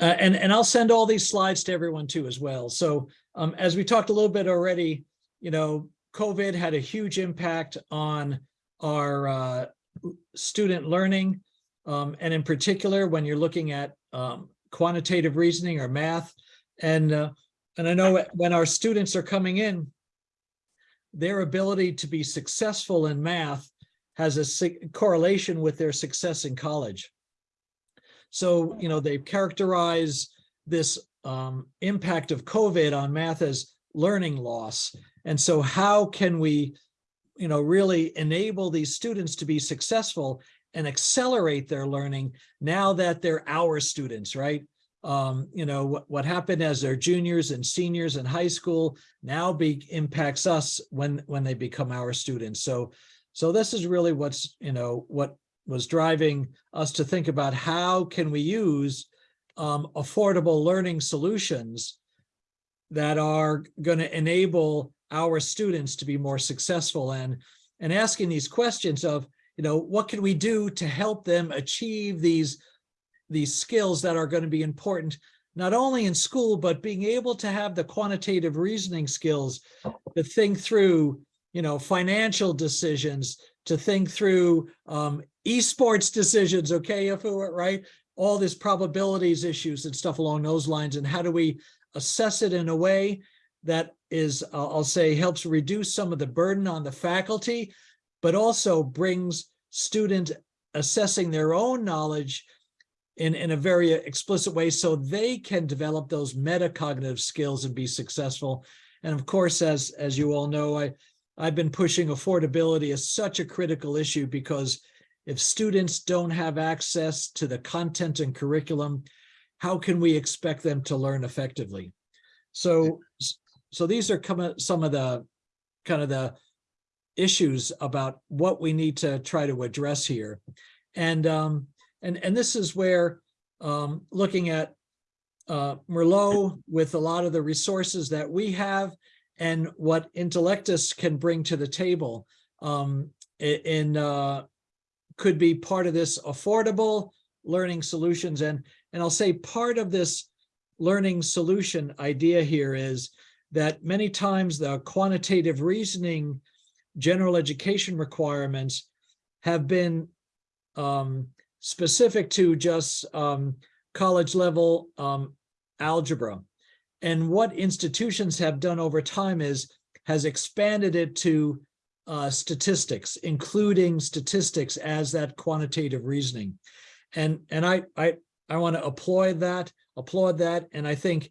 Uh, and, and I'll send all these slides to everyone too as well. So um, as we talked a little bit already, you know, COVID had a huge impact on our uh, student learning. Um, and in particular, when you're looking at um, quantitative reasoning or math. And, uh, and I know when our students are coming in, their ability to be successful in math has a correlation with their success in college. So, you know, they characterize this um, impact of COVID on math as learning loss. And so how can we, you know, really enable these students to be successful and accelerate their learning now that they're our students, right? Um, you know, what, what happened as they're juniors and seniors in high school now be impacts us when when they become our students. So so this is really what's, you know, what was driving us to think about how can we use um, affordable learning solutions that are going to enable our students to be more successful and and asking these questions of you know what can we do to help them achieve these these skills that are going to be important not only in school but being able to have the quantitative reasoning skills to think through you know financial decisions to think through um, esports decisions okay if it were right all this probabilities issues and stuff along those lines and how do we assess it in a way that is uh, i'll say helps reduce some of the burden on the faculty but also brings student assessing their own knowledge in, in a very explicit way so they can develop those metacognitive skills and be successful. And of course, as, as you all know, I, I've been pushing affordability as such a critical issue because if students don't have access to the content and curriculum, how can we expect them to learn effectively? So, so these are some of the kind of the issues about what we need to try to address here. And um, and and this is where um, looking at uh, Merlot with a lot of the resources that we have and what Intellectus can bring to the table um, in uh, could be part of this affordable learning solutions. And, and I'll say part of this learning solution idea here is that many times the quantitative reasoning general education requirements have been um, specific to just um, college level um, algebra. And what institutions have done over time is has expanded it to uh, statistics, including statistics as that quantitative reasoning. And, and I, I, I want to applaud that, applaud that. And I think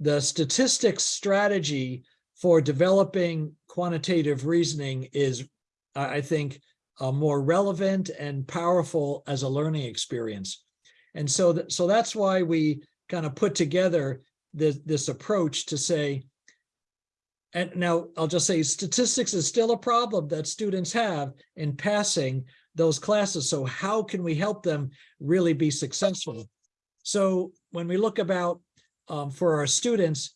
the statistics strategy for developing quantitative reasoning is, I think, uh, more relevant and powerful as a learning experience. And so, th so that's why we kind of put together this, this approach to say, and now I'll just say statistics is still a problem that students have in passing those classes. So how can we help them really be successful? So when we look about um, for our students,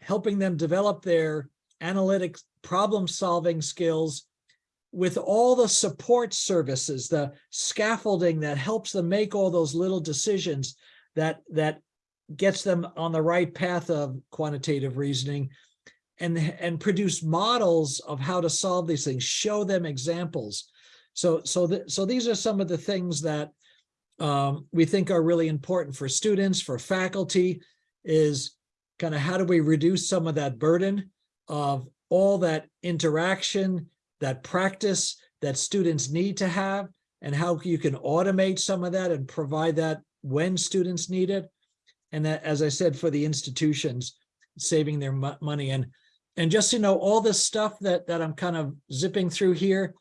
helping them develop their analytic problem solving skills with all the support services, the scaffolding that helps them make all those little decisions that that gets them on the right path of quantitative reasoning and and produce models of how to solve these things show them examples so so that so these are some of the things that um, we think are really important for students for faculty is kind of how do we reduce some of that burden of all that interaction that practice that students need to have and how you can automate some of that and provide that when students need it. And that, as I said, for the institutions, saving their money. And, and just, you know, all this stuff that, that I'm kind of zipping through here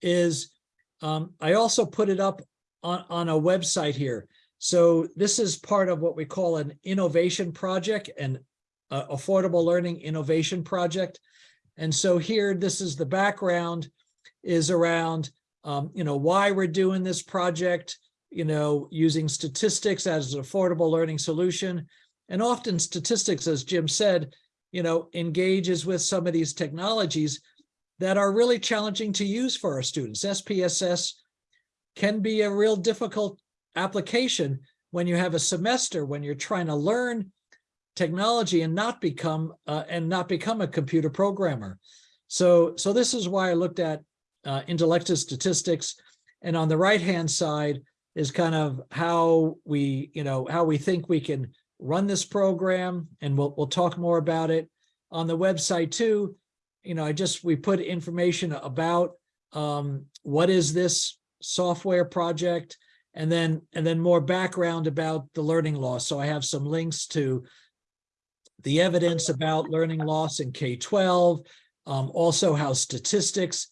is, um, I also put it up on, on a website here. So this is part of what we call an innovation project, an uh, affordable learning innovation project. And so here, this is the background is around, um, you know, why we're doing this project, you know, using statistics as an affordable learning solution. And often statistics, as Jim said, you know, engages with some of these technologies that are really challenging to use for our students. SPSS can be a real difficult application when you have a semester, when you're trying to learn technology and not become, uh, and not become a computer programmer. So, so this is why I looked at uh, Intellectus Statistics. And on the right-hand side is kind of how we, you know, how we think we can run this program, and we'll, we'll talk more about it. On the website too, you know, I just, we put information about um, what is this software project, and then, and then more background about the learning loss. So I have some links to the evidence about learning loss in K-12, um, also how statistics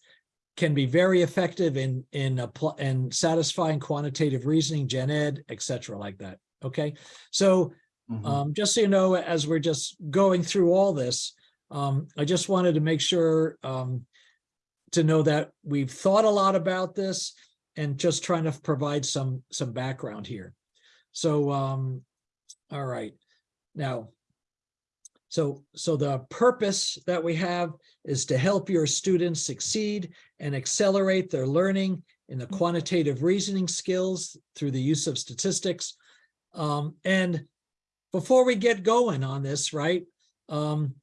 can be very effective in, in, in satisfying quantitative reasoning, gen ed, et cetera, like that. Okay, so Mhm. um, just so you know, as we're just going through all this, um, I just wanted to make sure um, to know that we've thought a lot about this and just trying to provide some, some background here. So, um, all right, now, so, so the purpose that we have is to help your students succeed and accelerate their learning in the quantitative reasoning skills through the use of statistics. Um, and before we get going on this, right? Um,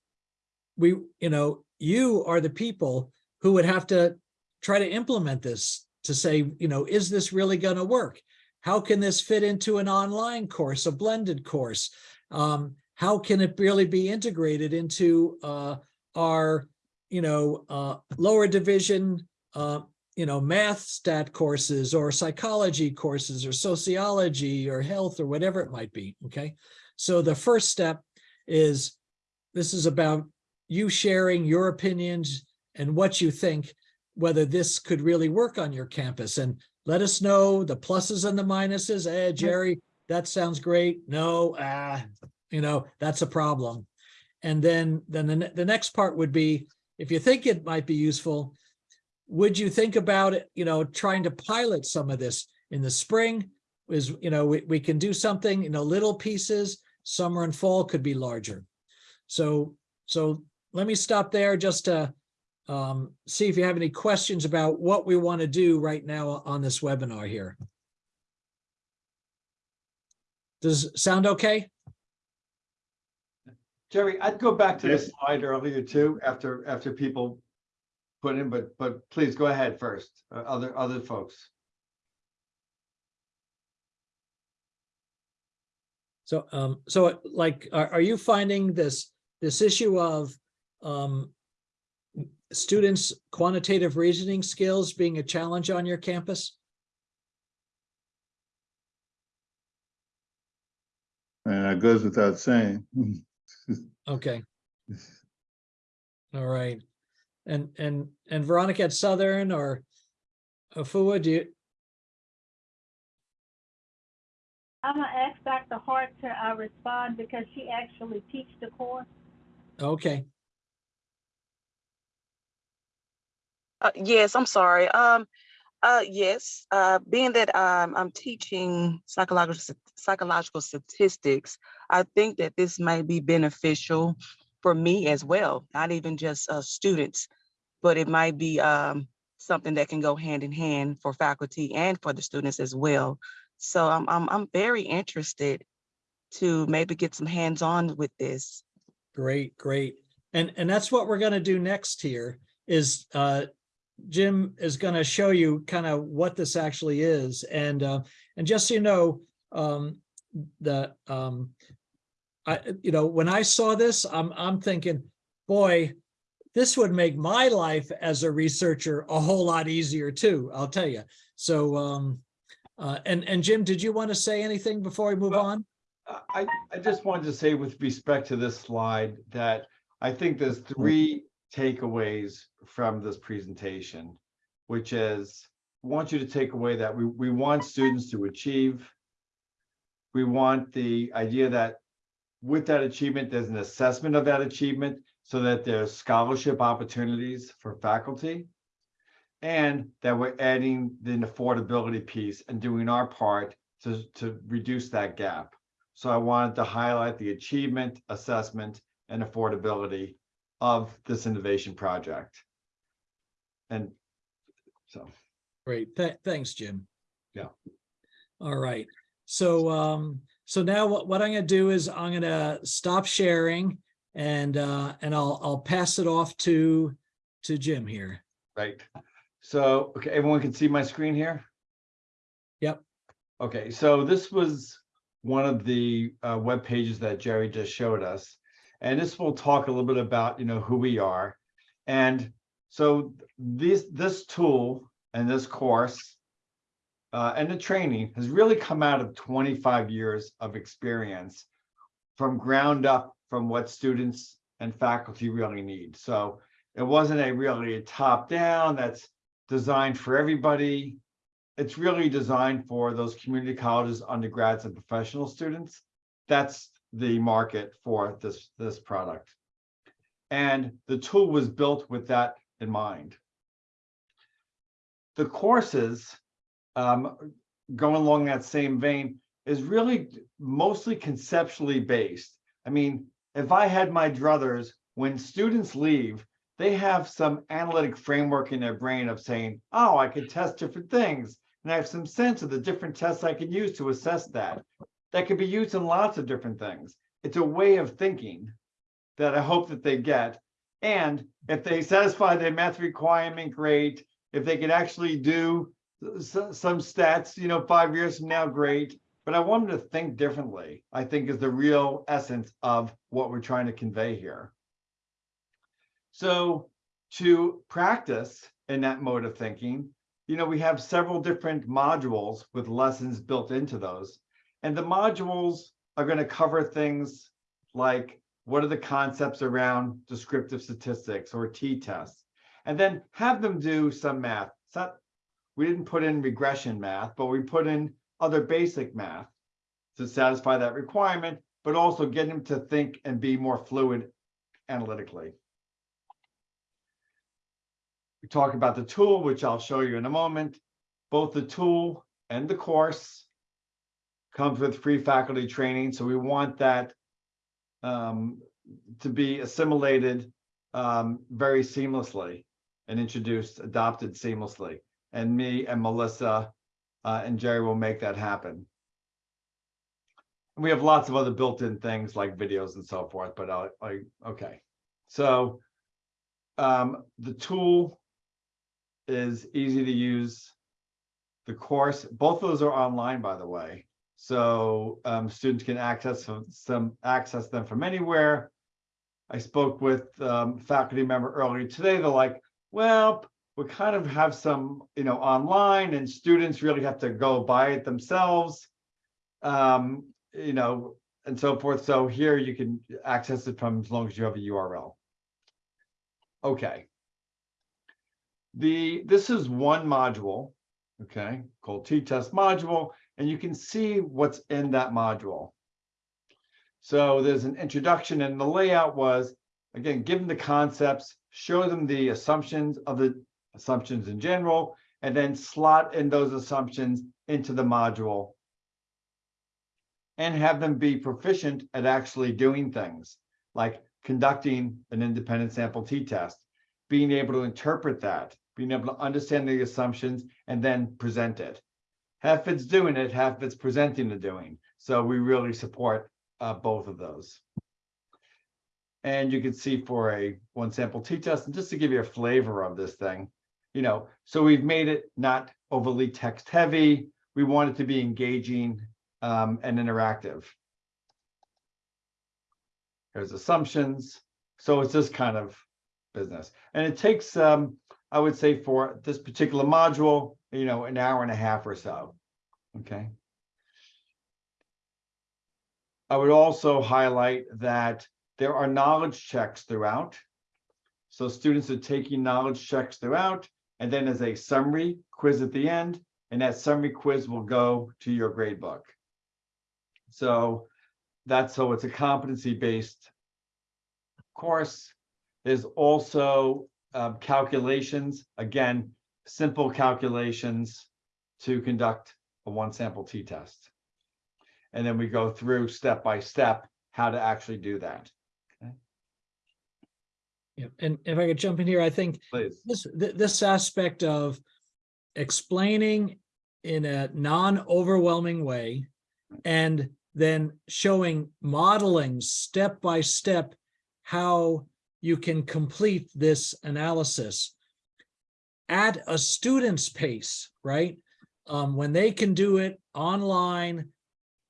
we, you know, you are the people who would have to try to implement this to say, you know, is this really going to work? How can this fit into an online course, a blended course? Um, how can it really be integrated into uh, our, you know, uh, lower division, uh, you know, math stat courses or psychology courses or sociology or health or whatever it might be, okay? So the first step is, this is about you sharing your opinions and what you think, whether this could really work on your campus. And let us know the pluses and the minuses. Eh, Jerry, that sounds great. No, ah, you know, that's a problem. And then, then the, the next part would be, if you think it might be useful, would you think about it, you know, trying to pilot some of this in the spring? Is, you know, we, we can do something, you know, little pieces, summer and fall could be larger. So, so let me stop there just to um, see if you have any questions about what we want to do right now on this webinar here. Does sound okay? Jerry, I'd go back to the slide earlier too, after, after people put in, but, but please go ahead first, uh, other, other folks. So, um, so like, are, are you finding this, this issue of, um, students' quantitative reasoning skills being a challenge on your campus? And that goes without saying. Okay, all right. And, and, and Veronica at Southern or Afua, do you, I'm gonna ask Dr. Hart to uh, respond because she actually teach the course. okay, Uh, yes, I'm sorry. Um, uh, yes, uh, being that um, I'm teaching psychological psychological statistics, I think that this may be beneficial for me as well, not even just uh, students, but it might be um, something that can go hand in hand for faculty and for the students as well. So I'm I'm I'm very interested to maybe get some hands-on with this. great, great. And, and that's what we're gonna do next here is, uh, Jim is gonna show you kind of what this actually is. And, uh, and just so you know, um, the, um, I, you know, when I saw this, I'm, I'm thinking, boy, this would make my life as a researcher a whole lot easier too, I'll tell you. So, um, uh, and, and Jim, did you want to say anything before we move Well, on? I, I just wanted to say with respect to this slide that I think there's three takeaways from this presentation, which is, I want you to take away that we, we want students to achieve. We want the idea that with that achievement, there's an assessment of that achievement so that there's scholarship opportunities for faculty. And that we're adding the affordability piece and doing our part to, to reduce that gap. So I wanted to highlight the achievement, assessment, and affordability of this innovation project. And so, Great, Th- thanks, Jim. Yeah. All right, So, um, so now what, what I'm gonna do is I'm gonna stop sharing and, uh, and I'll, I'll pass it off to, to Jim here. Right. So, okay, everyone can see my screen here? Yep. Okay, so this was one of the uh, web pages that Jerry just showed us. And this will talk a little bit about, you know, who we are. And so this, this tool and this course uh, and the training has really come out of 25 years of experience from ground up from what students and faculty really need. So it wasn't a really top down that's designed for everybody. It's really designed for those community colleges, undergrads and professional students. That's the market for this, this product. And the tool was built with that in mind. The courses, um, going along that same vein, is really mostly conceptually based. I mean, if I had my druthers, when students leave, they have some analytic framework in their brain of saying, oh, I could test different things. And I have some sense of the different tests I can use to assess that. That could be used in lots of different things. It's a way of thinking that I hope that they get. And if they satisfy their math requirement, great. If they could actually do some stats, you know, five years from now, great. But I want them to think differently, I think is the real essence of what we're trying to convey here. So to practice in that mode of thinking, you know, we have several different modules with lessons built into those. And the modules are going to cover things like what are the concepts around descriptive statistics or t-tests, and then have them do some math. Not, we didn't put in regression math, but we put in other basic math to satisfy that requirement, but also get them to think and be more fluid analytically. We talk about the tool, which I'll show you in a moment. Both the tool and the course comes with free faculty training, so we want that um, to be assimilated um, very seamlessly and introduced, adopted seamlessly. And me and Melissa uh, and Jerry will make that happen. And we have lots of other built-in things like videos and so forth, but I, I okay. So um, the tool is easy to use. The course, both those are online, by the way. So um, students can access some, some access them from anywhere. I spoke with um, faculty member earlier today. They're like, well, we kind of have some, you know, online and students really have to go buy it themselves. Um, you know, and so forth. So here you can access it from as long as you have a URL. Okay. The, this is one module, okay, called t-test module, and you can see what's in that module. So there's an introduction and the layout was, again, give them the concepts, show them the assumptions of the assumptions in general, and then slot in those assumptions into the module and have them be proficient at actually doing things like conducting an independent sample t-test, being able to interpret that, being able to understand the assumptions and then present it. Half it's doing it, half it's presenting the doing. So we really support uh, both of those. And you can see for a one sample t-test, and just to give you a flavor of this thing, you know, so we've made it not overly text heavy. We want it to be engaging um, and interactive. There's assumptions. So it's this kind of business. And it takes, um, I would say for this particular module, you know, an hour and a half or so. Okay. I would also highlight that there are knowledge checks throughout. So students are taking knowledge checks throughout, and then as a summary quiz at the end, and that summary quiz will go to your grade book. So that's so it's a competency-based course. There's also um, calculations, again, simple calculations to conduct a one sample t-test. And then we go through step by step how to actually do that. Yeah, and if I could jump in here, I think Please. this, th- this aspect of explaining in a non-overwhelming way and then showing modeling step by step how you can complete this analysis at a student's pace, right? Um, when they can do it online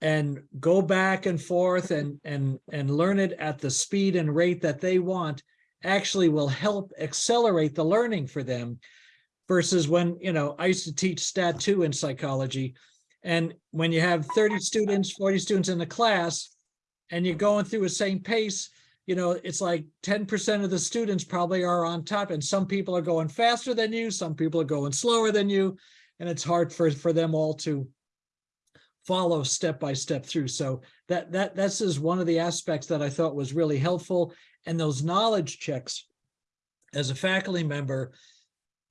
and go back and forth and, and, and learn it at the speed and rate that they want, actually will help accelerate the learning for them versus when, you know, I used to teach stat two in psychology. And when you have 30 students, 40 students in the class, and you're going through the same pace, you know, it's like 10% of the students probably are on top and some people are going faster than you, some people are going slower than you. And it's hard for, for them all to follow step by step through. So that, that, this is one of the aspects that I thought was really helpful. And those knowledge checks as a faculty member,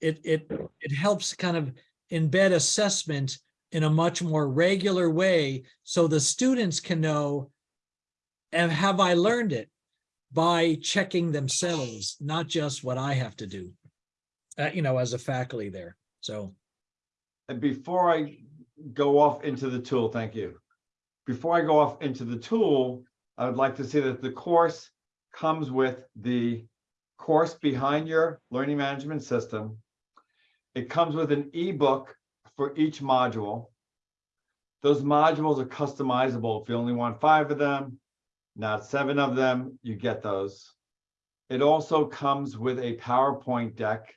it, it, it helps kind of embed assessment in a much more regular way so the students can know have I learned it by checking themselves, not just what I have to do, uh, you know, as a faculty there. So, And before I go off into the tool, thank you. Before I go off into the tool, I would like to say that the course comes with the course behind your learning management system. It comes with an ebook for each module. Those modules are customizable. If you only want five of them, not seven of them, you get those. It also comes with a PowerPoint deck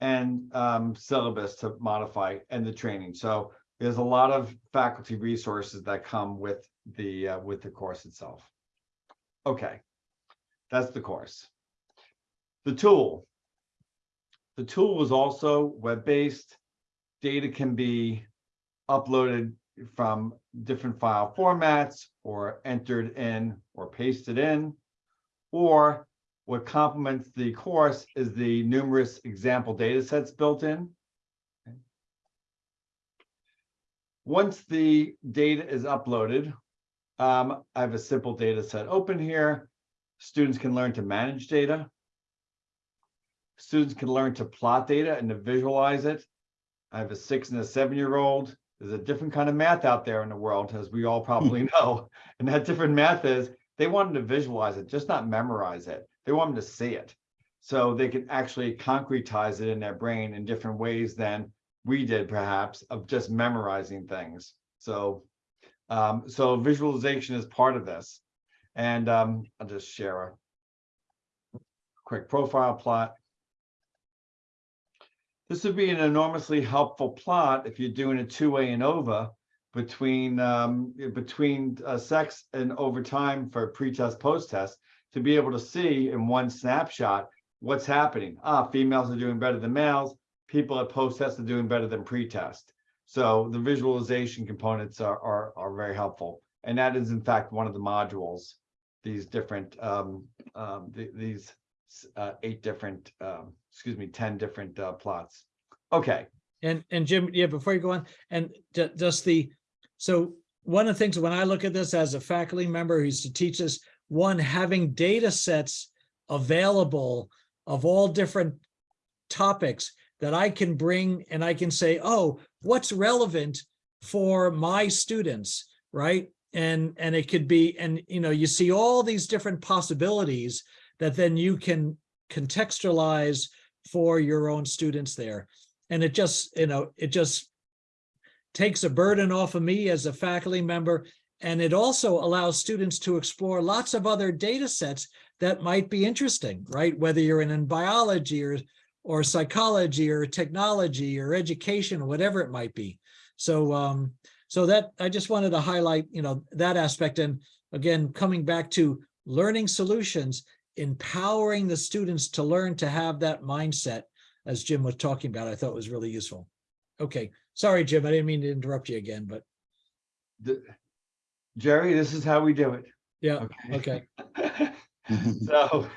and um, syllabus to modify and the training. So there's a lot of faculty resources that come with the uh, with the course itself. Okay, that's the course. The tool. The tool was also web-based. Data can be uploaded from different file formats or entered in or pasted in. Or what complements the course is the numerous example data sets built in. Once the data is uploaded, um, I have a simple data set open here. Students can learn to manage data. Students can learn to plot data and to visualize it. I have a six and a seven-year-old. There's a different kind of math out there in the world, as we all probably know. And that different math is they want them to visualize it, just not memorize it. They want them to see it. So they can actually concretize it in their brain in different ways than we did perhaps of just memorizing things. So, um, so visualization is part of this. And um, I'll just share a quick profile plot. This would be an enormously helpful plot if you're doing a two-way ANOVA between um, between uh, sex and over time for pre-test, post-test to be able to see in one snapshot what's happening. Ah, females are doing better than males. People at post-test are doing better than pre-test. So the visualization components are, are, are very helpful. And that is in fact one of the modules, these different, um, um, th these uh, eight different, um, excuse me, 10 different uh, plots. Okay, and, and Jim, yeah, before you go on, and ju- just the, so one of the things when I look at this as a faculty member who used to teach this, one, having data sets available of all different topics that I can bring and I can say, oh, what's relevant for my students, right? And, and it could be, and, you know, you see all these different possibilities that then you can contextualize for your own students there. And it just, you know, it just takes a burden off of me as a faculty member. And it also allows students to explore lots of other data sets that might be interesting, right? Whether you're in, biology or, or psychology or technology or education, or whatever it might be. So, um, so that I just wanted to highlight, you know, that aspect. And again, coming back to learning solutions, empowering the students to learn to have that mindset, as Jim was talking about, I thought was really useful. Okay, sorry, Jim, I didn't mean to interrupt you again, but the- Jerry, this is how we do it. yeah, okay. So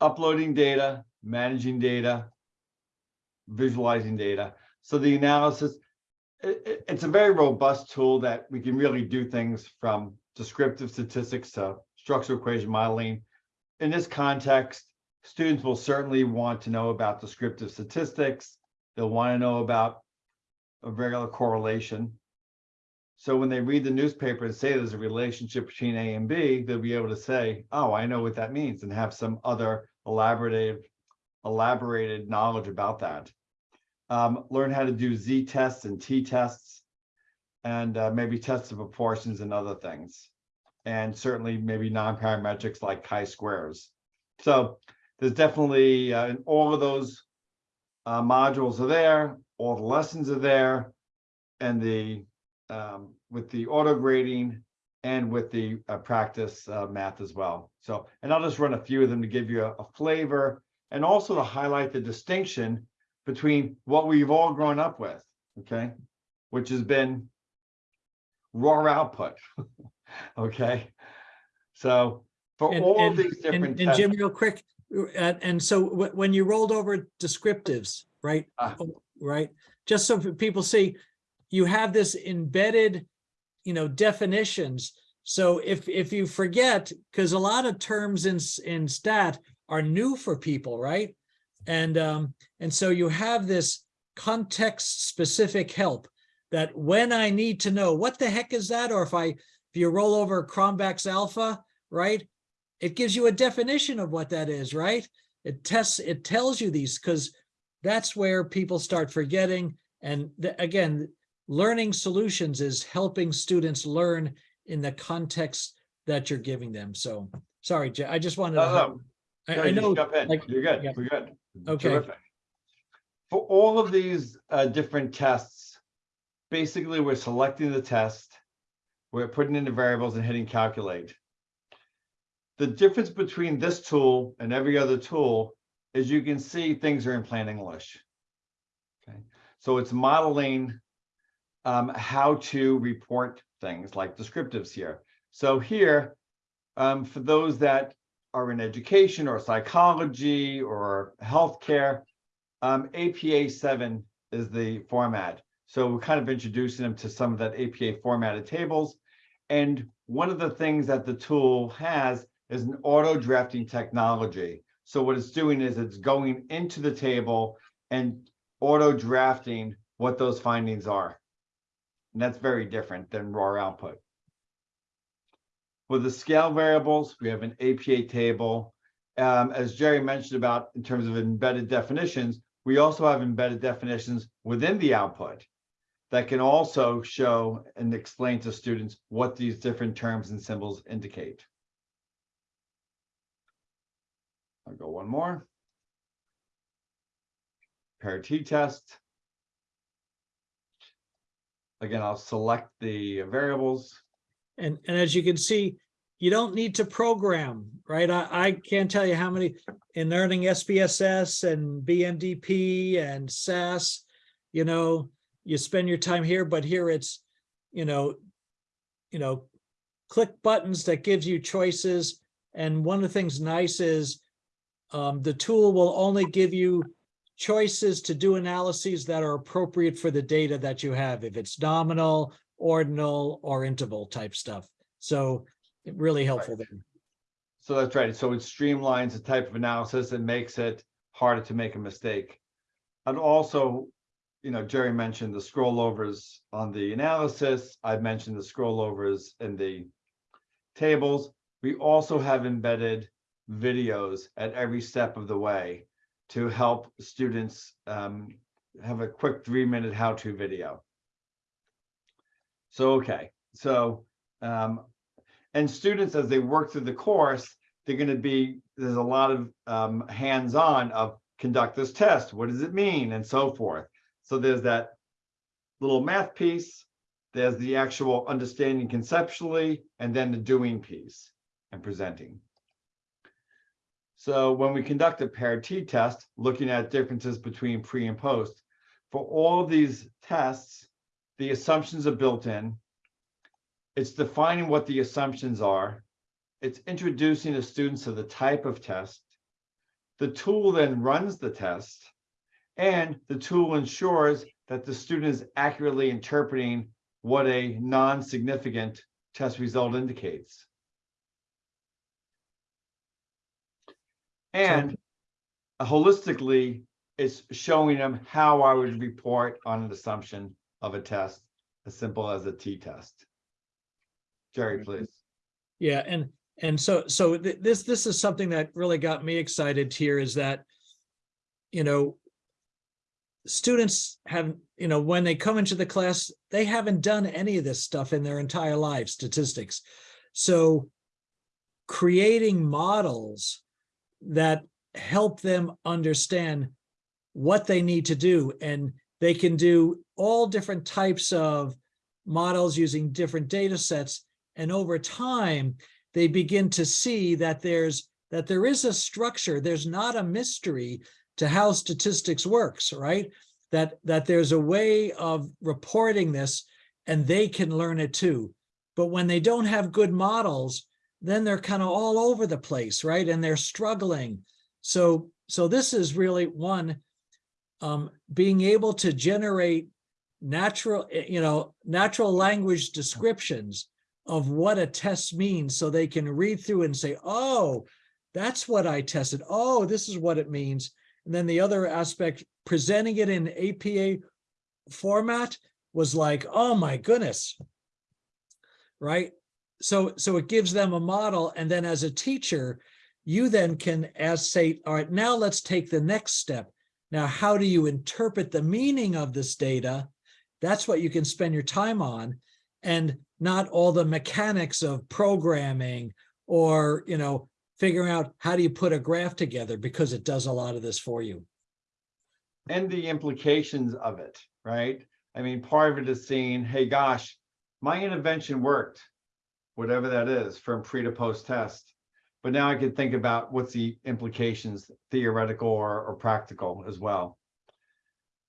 uploading data, managing data, visualizing data. So the analysis, i- i- it's a very robust tool that we can really do things from descriptive statistics to structural equation modeling. In this context, students will certainly want to know about descriptive statistics. They'll want to know about a regular correlation. So when they read the newspaper and say there's a relationship between A and B, they'll be able to say, oh, I know what that means and have some other elaborative, elaborated knowledge about that. Um, learn how to do Z tests and T tests and uh, maybe test the proportions and other things. And certainly maybe non-parametrics like chi-squares. So there's definitely, uh, all of those uh, modules are there, all the lessons are there. And the, um, with the auto grading and with the uh, practice uh, math as well. So, and I'll just run a few of them to give you a, a flavor and also to highlight the distinction between what we've all grown up with, okay? Which has been raw output, okay? So for And- all and- these different And, and Jim, real quick, uh, and so when you rolled over descriptives, right? Oh, Right, just so people see, you have this embedded, you know, definitions. So if, if you forget, because a lot of terms in, in stat are new for people, right? And, um, and so you have this context specific help that when I need to know what the heck is that, or if I, if you roll over Cronbach's alpha, right? It gives you a definition of what that is, right? It tests, it tells you these, because that's where people start forgetting. And the- again, learning solutions is helping students learn in the context that you're giving them. So, sorry, I just wanted to. No, hi- no, I, No, I know, jump in. like- You're good, yeah. we're good. Okay. Terrific. For all of these uh, different tests, basically, we're selecting the test, we're putting in the variables and hitting calculate. The difference between this tool and every other tool is you can see things are in plain English. Okay, so it's modeling um, how to report things like descriptives here. So here, um, for those that are in education or psychology or healthcare, um, APA seven is the format. So we're kind of introducing them to some of that APA formatted tables. And one of the things that the tool has is an auto drafting technology. So what it's doing is it's going into the table and auto drafting what those findings are. And that's very different than raw output. For the scale variables, we have an APA table. Um, as Jerry mentioned about in terms of embedded definitions, we also have embedded definitions within the output that can also show and explain to students what these different terms and symbols indicate. I'll go one more. Pair t-test. Again, I'll select the variables. and, and as you can see, you don't need to program, right? I, I can't tell you how many in learning SPSS and BMDP and SAS, you know, you spend your time here, but here it's, you know, you know, click buttons that gives you choices. And one of the things nice is um, the tool will only give you choices to do analyses that are appropriate for the data that you have, if it's nominal, ordinal, or interval type stuff. So really helpful there. So that's right. So it streamlines the type of analysis and makes it harder to make a mistake. And also, you know, Jerry mentioned the scroll overs on the analysis. I've mentioned the scroll overs in the tables. We also have embedded videos at every step of the way to help students um, have a quick three minute how to video. So, okay, so um, and students, as they work through the course, they're going to be, there's a lot of um, hands-on of conduct this test. What does it mean? And so forth. So there's that little math piece. There's the actual understanding conceptually, and then the doing piece and presenting. So when we conduct a paired t-test, looking at differences between pre and post, for all these tests, the assumptions are built in. It's defining what the assumptions are. It's introducing the students to the type of test. The tool then runs the test. And the tool ensures that the student is accurately interpreting what a non-significant test result indicates. And holistically, it's showing them how I would report on an assumption of a test as simple as a t-test. Jerry, mm-hmm. please. Yeah, and, and so, so th- this, this is something that really got me excited here is that, you know, students have, you know, when they come into the class, they haven't done any of this stuff in their entire lives, statistics. So creating models that help them understand what they need to do and they can do all different types of models using different data sets and over time they begin to see that there's that there is a structure there's not a mystery to how statistics works right? That that there's a way of reporting this and they can learn it too. But when they don't have good models then they're kind of all over the place right? And they're struggling. So so this is really one um being able to generate natural eh, you know natural language descriptions of what a test means so they can read through and say oh that's what i tested. Oh this is what it means and then the other aspect presenting it in apa format was like oh my goodness. Right? So so it gives them a model and then as a teacher you then can ask say all right now let's take the next step. Now how do you interpret the meaning of this data? That's what you can spend your time on and not all the mechanics of programming or you know figuring out how do you put a graph together because it does a lot of this for you and the implications of it, right? I mean, part of it is seeing, hey, gosh, my intervention worked, whatever that is, from pre to post test. But now I can think about what's the implications, theoretical or, or practical as well.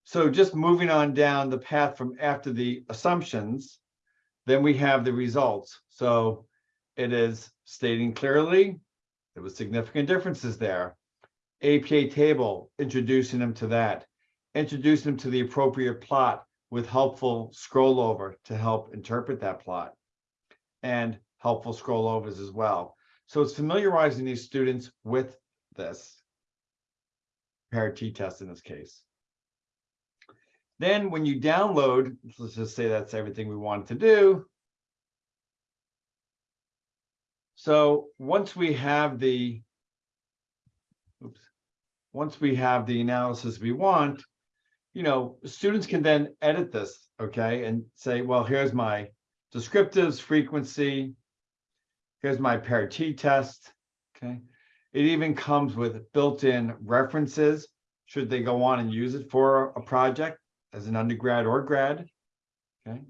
So just moving on down the path from after the assumptions, then we have the results. So it is stating clearly, there was significant differences there. APA table, introducing them to that, introducing them to the appropriate plot with helpful scroll over to help interpret that plot and helpful scroll overs as well. So it's familiarizing these students with this paired t-test in this case. Then when you download, let's just say that's everything we wanted to do. So once we have the oops, once we have the analysis we want, you know, students can then edit this, okay, and say, well, here's my descriptives, frequency, here's my pair t-test, okay. It even comes with built-in references, should they go on and use it for a project as an undergrad or grad, okay.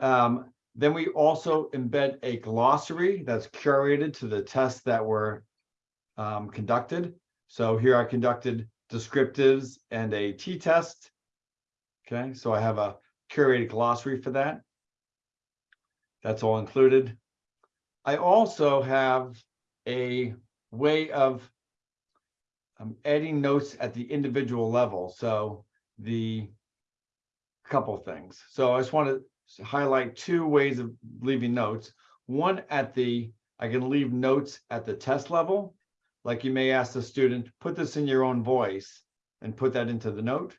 Um, then we also embed a glossary that's curated to the tests that were um, conducted. So here I conducted descriptives and a t-test. Okay, so I have a curated glossary for that. That's all included. I also have a way of um, adding notes at the individual level. So the couple things. So I just want to highlight two ways of leaving notes. One at the, I can leave notes at the test level like you may ask the student, put this in your own voice and put that into the note.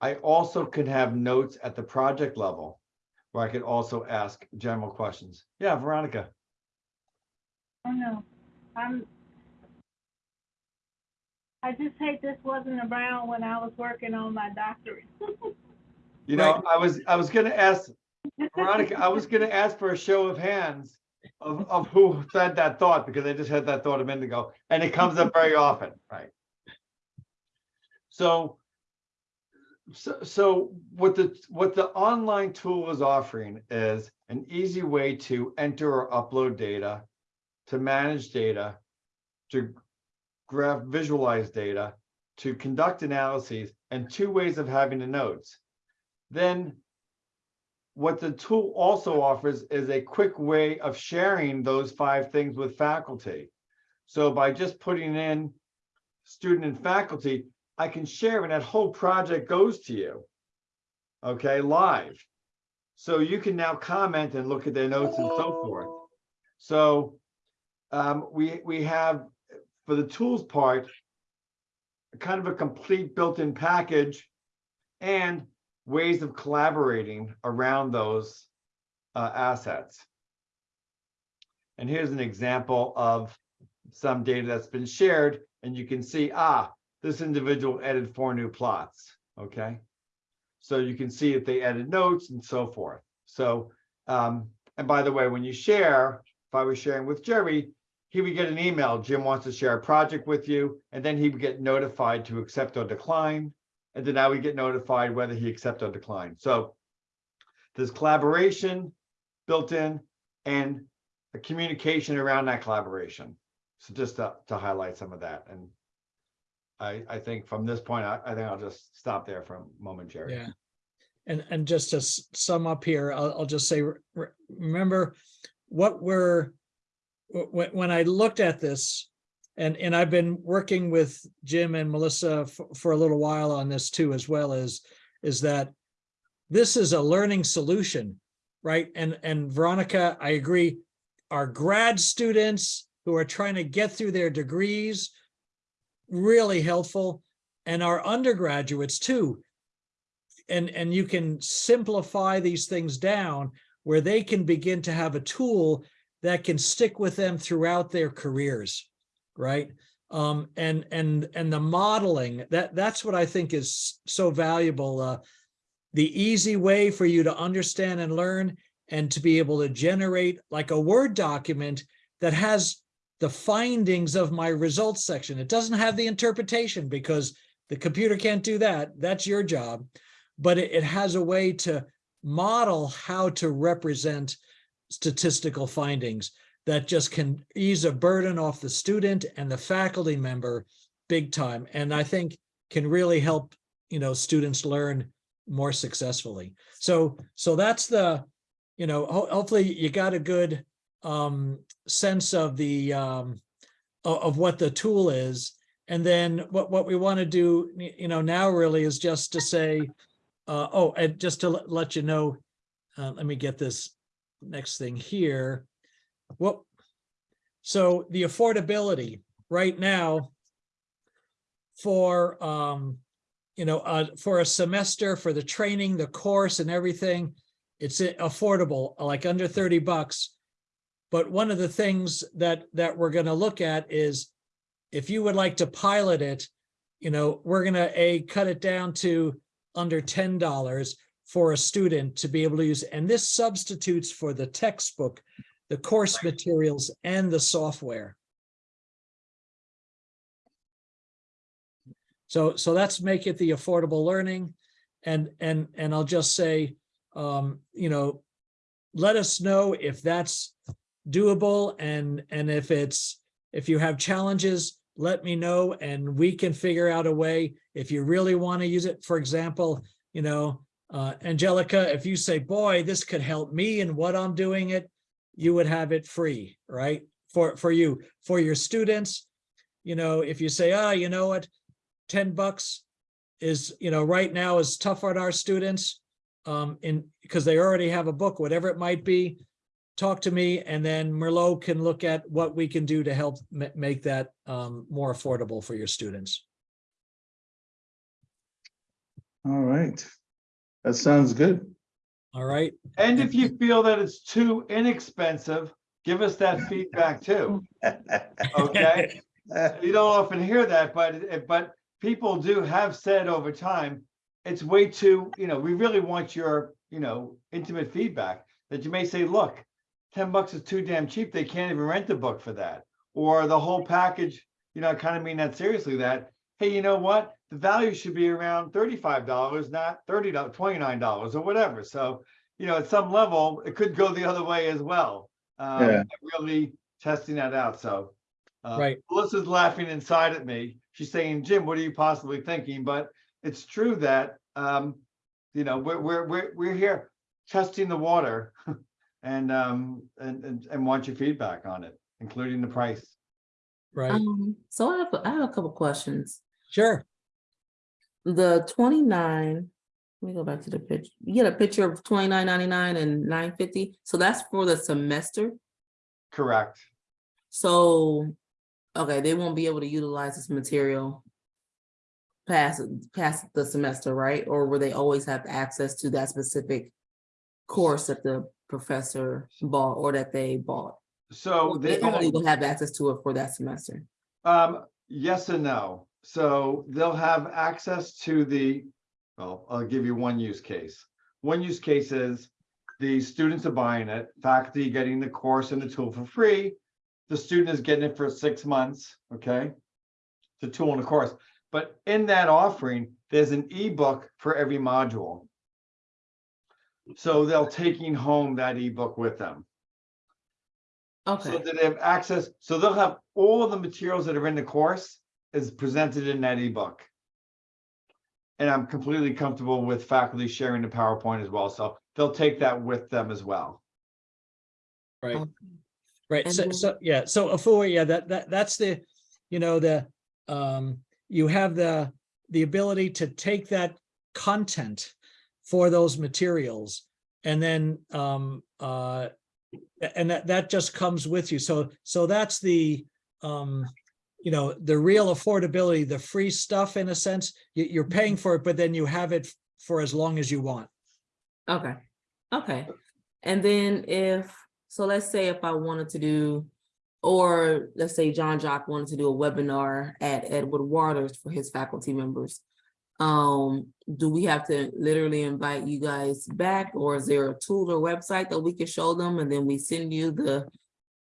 I also can have notes at the project level where I could also ask general questions. Yeah, Veronica. Oh, no, I'm, I just hate this wasn't around when I was working on my doctorate. You know, I was, I was gonna ask, Veronica, I was gonna ask for a show of hands of, of who said that thought, because I just had that thought a minute ago, and it comes up very often, right? So, so, so what the, what the online tool is offering is an easy way to enter or upload data, to manage data, to graph, visualize data, to conduct analyses, and two ways of having the notes. Then what the tool also offers is a quick way of sharing those five things with faculty. So by just putting in student and faculty, I can share and that whole project goes to you. Okay, live. So you can now comment and look at their notes and so forth. So um, we, we have, for the tools part, kind of a complete built-in package and ways of collaborating around those uh, assets. And here's an example of some data that's been shared, and you can see, ah, this individual added four new plots, okay? So you can see if they added notes and so forth. So, um, and by the way, when you share, if I was sharing with Jerry, he would get an email, Jim wants to share a project with you, and then he would get notified to accept or decline. And then I would get notified whether he accept or decline. So there's collaboration built in and a communication around that collaboration. So just to, to highlight some of that. And I, I think from this point, I, I think I'll just stop there for a moment, Jerry. Yeah. And, and just to sum up here, I'll, I'll just say, re- re- remember what we're, when I looked at this, and, and I've been working with Jim and Melissa for, a little while on this too, as well as, is that this is a learning solution, right? And, and Veronica, I agree, our grad students who are trying to get through their degrees, really helpful, and our undergraduates too. And, and you can simplify these things down where they can begin to have a tool that can stick with them throughout their careers, right? Um, and, and, and the modeling, that, that's what I think is so valuable. Uh, the easy way for you to understand and learn and to be able to generate like a Word document that has the findings of my results section. It doesn't have the interpretation because the computer can't do that. That's your job. But it, it has a way to model how to represent statistical findings that just can ease a burden off the student and the faculty member big time. And I think can really help, you know, students learn more successfully. So, so that's the, you know, ho- hopefully you got a good um, sense of the, um, of what the tool is. And then what, what we want to do, you know, now really is just to say, uh, oh, and just to let, you know, uh, let me get this next thing here. What, so the affordability right now for, um, you know, uh, for a semester, for the training, the course and everything, it's affordable, like under 30 bucks. But one of the things that, that we're going to look at is if you would like to pilot it, you know, we're going to a cut it down to under $10 for a student to be able to use. And this substitutes for the textbook, the course materials and the software. So, so let's make it the affordable learning. And, and, and I'll just say, um, you know, let us know if that's doable and, and if it's, if you have challenges, let me know and we can figure out a way. If you really want to use it, for example, you know, uh, Angelica, if you say, boy, this could help me in what I'm doing it, you would have it free, right? For, for you, for your students, you know, if you say, ah, you know what, 10 bucks is, you know, right now is tough on our students um, in, because they already have a book, whatever it might be, talk to me and then Merlot can look at what we can do to help make that um, more affordable for your students. All right. That sounds good. All right, And if you feel that it's too inexpensive, give us that feedback too, okay? You don't often hear that, but, but people do have said over time, it's way too, you know, we really want your, you know, intimate feedback that you may say, look, ten bucks is too damn cheap. They can't even rent a book for that. Or the whole package, you know, I kind of mean that seriously that, hey, you know what? The value should be around thirty-five dollars, not thirty dollars, twenty-nine dollars or whatever. So, you know, at some level, it could go the other way as well. Um, Yeah. Really testing that out. So uh, Right. Melissa's laughing inside at me. She's saying, Jim, what are you possibly thinking? But it's true that, um, you know, we're, we're, we're, we're here testing the water and, um, and, and, and want your feedback on it, including the price. right, Um, so I have, a- I have a couple questions. sure. The twenty-nine, let me go back to the picture. You get a picture of twenty-nine ninety-nine and nine fifty, so that's for the semester? Correct. So, okay, they won't be able to utilize this material. past, past the semester, right? Or will they always have access to that specific course that the professor bought or that they bought? So They they, only will have access to it for that semester. um, yes and no. So they'll have access to the, well, I'll give you one use case. One use case is the students are buying it, faculty getting the course and the tool for free. The student is getting it for six months, okay? The tool and the course, but in that offering, there's an ebook for every module. So they're taking home that ebook with them. So Okay, that they have access, so they'll have all the materials that are in the course is presented in that ebook. And I'm completely comfortable with faculty sharing the PowerPoint as well, so they'll take that with them as well. Right. okay. Right, so, so, yeah, so Afua, yeah, that, that, that's the, you know, the, um, you have the, the ability to take that content for those materials and then, um, uh, and that, that just comes with you. So, so that's the, um, you know, the real affordability, the free stuff in a sense, you, you're paying for it, but then you have it for as long as you want. Okay, okay. And then if, so let's say if I wanted to do, or let's say John Jock wanted to do a webinar at Edward Waters for his faculty members. Um, do we have to literally invite you guys back or is there a tool or website that we can show them and then we send you the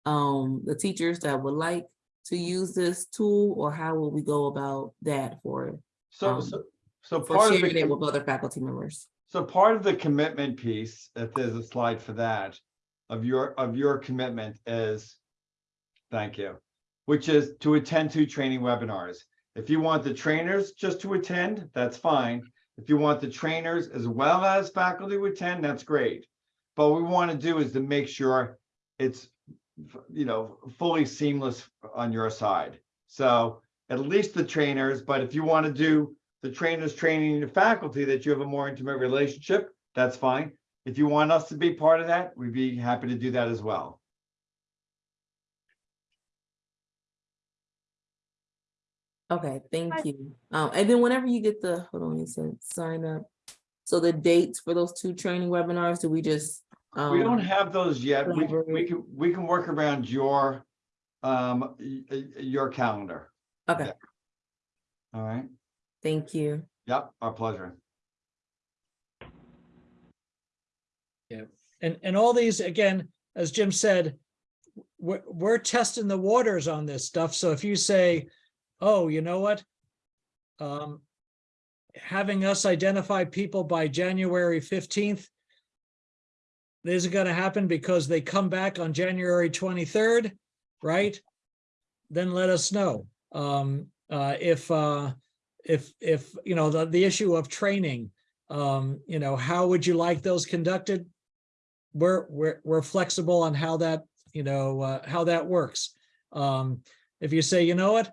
um, the teachers that would like to use this tool or how will we go about that for, So, Um, so, so for part of the, it with other faculty members? so part of the commitment piece, if there's a slide for that, of your, of your commitment is, thank you, which is to attend two training webinars. If you want the trainers just to attend, that's fine. If you want the trainers as well as faculty to attend, that's great. But what we want to do is to make sure it's, you know, fully seamless on your side. So at least the trainers, but if you want to do the trainers training the faculty that you have a more intimate relationship, that's fine. If you want us to be part of that, we'd be happy to do that as well. Okay, thank you. Um, and then whenever you get the, hold on, you said sign up. So the dates for those two training webinars, do we just? We don't um, have those yet. We, we can, we can work around your, um, y- y- your calendar. Okay, All right. thank you. Yep, our pleasure. And, and all these, again, as Jim said, we're, we're testing the waters on this stuff. So if you say, oh, you know what? Um, having us identify people by January fifteenth this is gonna happen because they come back on January twenty-third, right? Then let us know. Um, uh, if, uh, if, if, you know, the, the issue of training, um, you know, how would you like those conducted? we're, we're, we're flexible on how that, you know, uh, how that works. Um, if you say, you know what?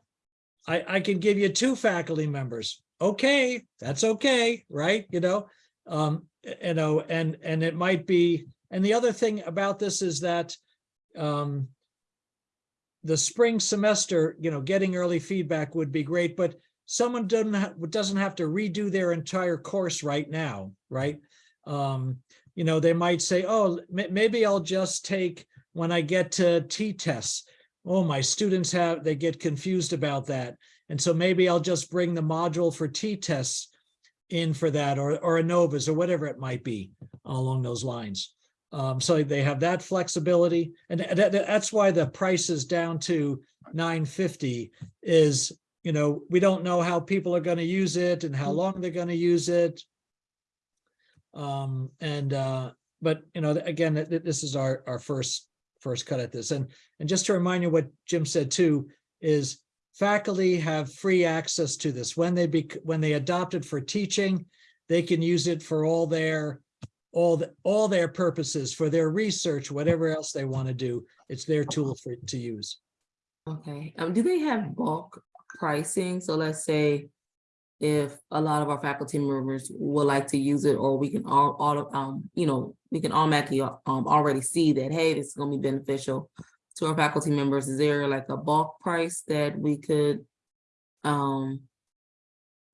I, I can give you two faculty members. Okay, that's okay, right? You know, um, you know, and, and it might be, and the other thing about this is that, um, the spring semester, you know, getting early feedback would be great, but someone doesn't, ha- doesn't have to redo their entire course right now, right? Um, you know, they might say, oh, may- maybe I'll just take, when I get to T-tests, oh, my students have, they get confused about that. And so maybe I'll just bring the module for T-tests in for that, or, or ANOVAs, or whatever it might be along those lines. Um, so they have that flexibility, and that, that- that's why the price is down to nine fifty is, you know, we don't know how people are gonna use it and how long they're gonna use it. Um, and, uh, but, you know, again, th- th- this is our, our first, first cut at this. And, and just to remind you what Jim said too, is faculty have free access to this. When they be, when they adopt it for teaching, they can use it for all their, all, the all their purposes, for their research, whatever else they want to do. It's their tool for, to use. Okay, um, do they have bulk pricing? So let's say if a lot of our faculty members would like to use it, or we can all, all, um, you know, we can automatically, um, already see that, hey, this is gonna be beneficial to our faculty members. Is there like a bulk price that we could, um,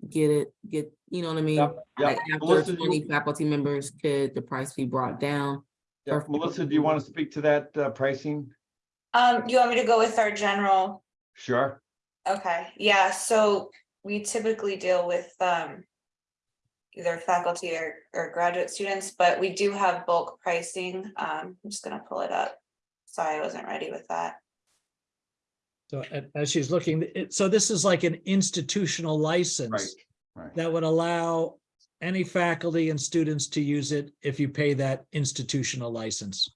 get it, get, you know what I mean? Yep, Like after Melissa, do twenty you- faculty members, could the price be brought down? yeah, Melissa, do you want to speak to that uh, pricing? Um, you want me to go with our general? Sure. Okay, yeah, so we typically deal with, um. Either faculty or, or graduate students, but we do have bulk pricing. Um, I'm just gonna pull it up. Sorry, I wasn't ready with that. So as she's looking, it, so this is like an institutional license right. that would allow any faculty and students to use it if you pay that institutional license.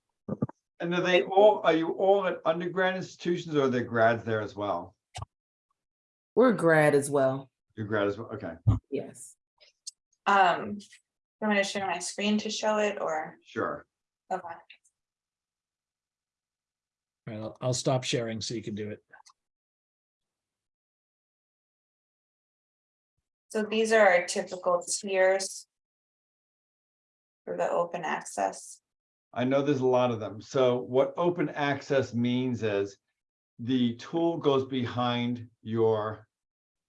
And are they all, are you all at undergrad institutions or are there grads there as well? We're grad as well, Your grad as well, okay, yes. Um, I'm gonna share my screen to show it or, sure. okay. All right, I'll, I'll stop sharing so you can do it. So these are our typical tiers. For the open access. I know there's a lot of them. So what open access means is the tool goes behind your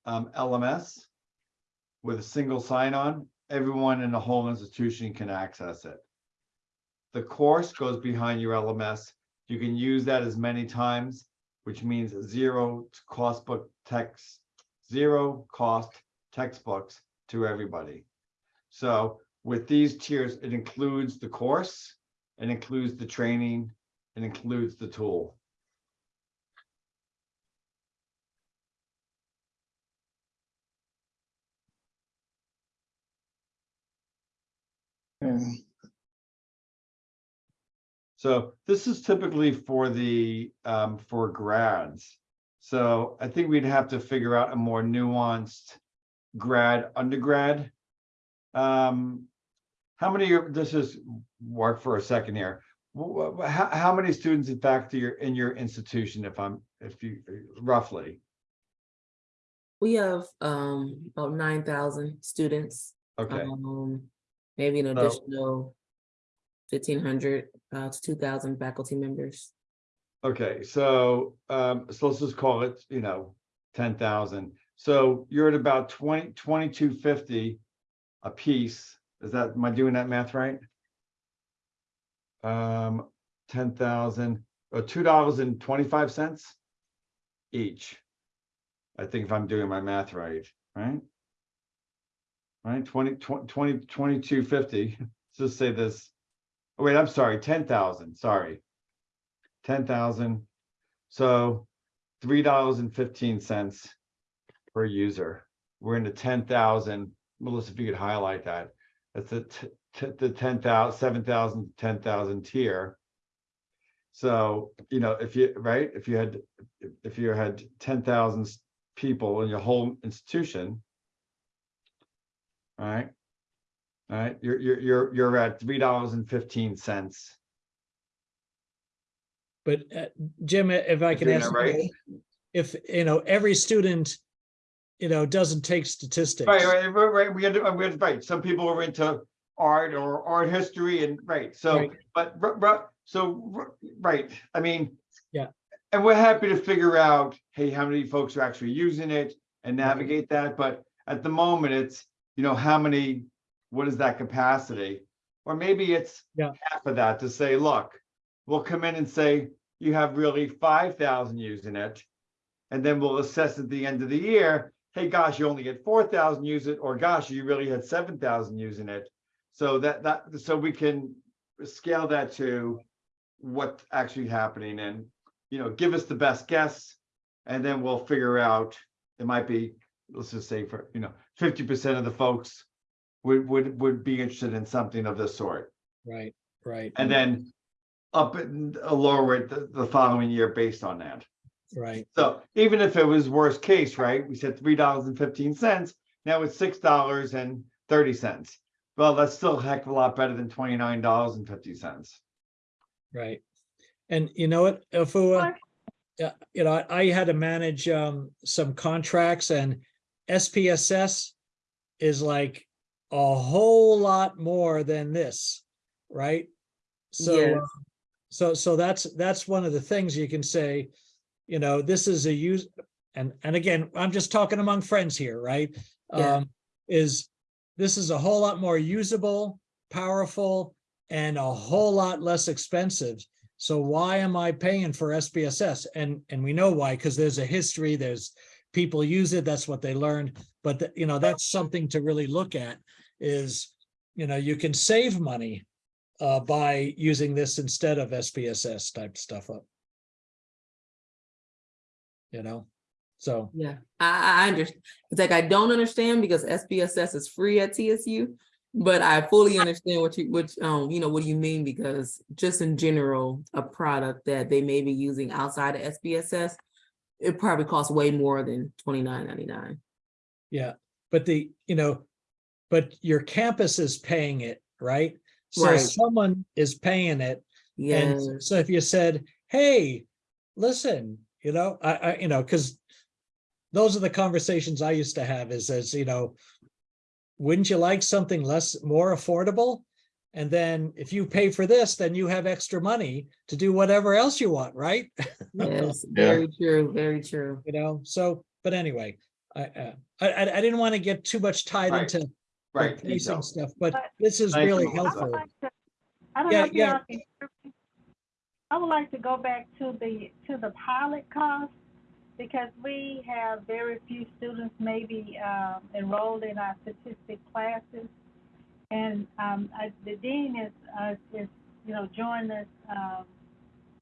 um, LMS with a single sign-on. Everyone in the whole institution can access it. The course goes behind your LMS. You can use that as many times, which means zero cost book text, zero cost textbooks to everybody. So with these tiers, it includes the course, it includes the training, it includes the tool. And So this is typically for the, um, for grads. So I think we'd have to figure out a more nuanced grad, undergrad. Um, how many, this is work for a second here. How, how many students in fact you're in your institution, if I'm, if you, roughly? We have um about nine thousand students. Okay, Um, maybe an So- additional fifteen hundred uh to two thousand faculty members. okay, so, um, so let's just call it, you know, ten thousand. So you're at about 20, 2250 a piece. Is that, am I doing that math right? Um, 10,000 or $2.25 each. I think if I'm doing my math right, right? Right, 20, 20, 20 2250. Let's just say this. Oh, wait, I'm sorry, 10,000, sorry. 10,000. So $3.15 per user. We're in the ten thousand, Melissa, if you could highlight that. That's the, the ten thousand, seven thousand, ten thousand tier. So, you know, if you, right, if you had, if- you had ten thousand people in your whole institution. All right. All right, you're, you're, you're, you're at three dollars and fifteen cents. But uh, Jim, if I can ask, right? if, you know, every student, you know, doesn't take statistics. Right, right, right, right, we had, to- we had, right, some people are into art or art history and, right, so, Right. but, ru- so, right, I mean. Yeah. And we're happy to figure out, hey, how many folks are actually using it and navigate that, but at the moment, it's, you know, how many, what is that capacity? Or maybe it's Yeah. half of that to say, look, we'll come in and say, you have really five thousand using it. And then we'll assess at the end of the year, hey, gosh, you only get four thousand use it, or gosh, you really had seven thousand using it. So that, that, so we can scale that to what's actually happening and, you know, give us the best guess. And then we'll figure out, it might be, let's just say for, you know, fifty percent of the folks would, would, would be interested in something of this sort. Right, right, And then up and lower it the, the following year based on that. Right. So even if it was worst case, right, we said three dollars and fifteen cents, now it's six dollars and thirty cents. Well, that's still a heck of a lot better than twenty-nine dollars and fifty cents. Right. And you know what, Afua? Mark? Yeah, you know, I- I had to manage um some contracts and SPSS is like a whole lot more than this, right? So, Yes. uh, so, so that's, that's one of the things you can say, you know, this is a use, and, and again, I'm just talking among friends here, right? Yeah. um, is this is a whole lot more usable, powerful, and a whole lot less expensive. So why am I paying for SPSS? And, and we know why, because there's a history, there's people use it, that's what they learned. But, the- you know, that's something to really look at is, you know, you can save money uh, by using this instead of SPSS type stuff up. You know, so, Yeah, I, I understand. It's like I don't understand because SPSS is free at TSU, but I fully understand what you, what, um, you know, what do you mean? Because just in general, a product that they may be using outside of SPSS, it probably costs way more than twenty nine ninety nine. yeah, but the, you know, but your campus is paying it, right? So Right. someone is paying it And Yes, so if you said, hey, listen, you know, I, I, you know, because those are the conversations I used to have is as, you know, wouldn't you like something less, more affordable? And then if you pay for this, then you have extra money to do whatever else you want, right? yes, Yeah. very true, very true. You know, so, but anyway, I, uh, I, I I didn't want to get too much tied Right. into the Right. pricing details. stuff, but this is Thank really helpful. like to, I don't Yeah, know if yeah. y'all can hear me. I would like to go back to the, to the pilot cost, because we have very few students maybe, um, enrolled in our statistic classes. And, um, I, the dean is, uh, is, you know, joined us, um,